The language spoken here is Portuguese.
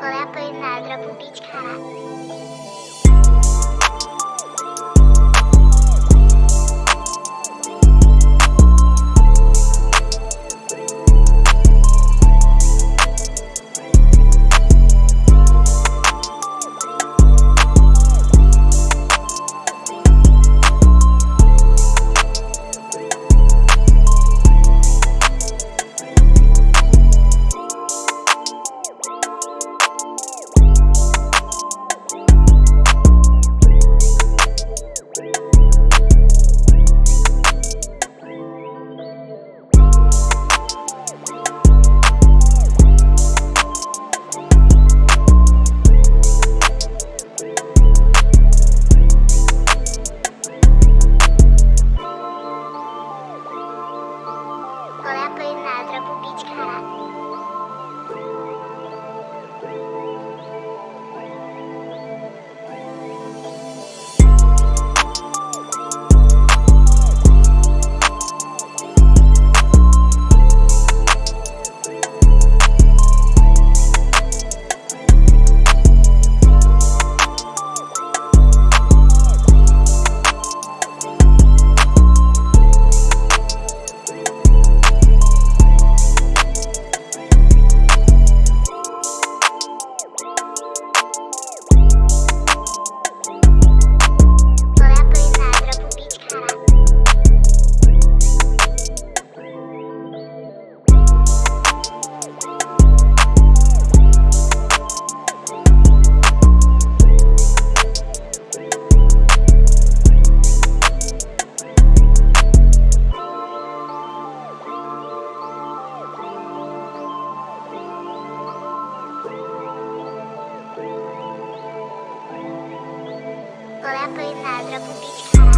Olá, pois na droga, o beat, caralho. Ale ako je zázrak,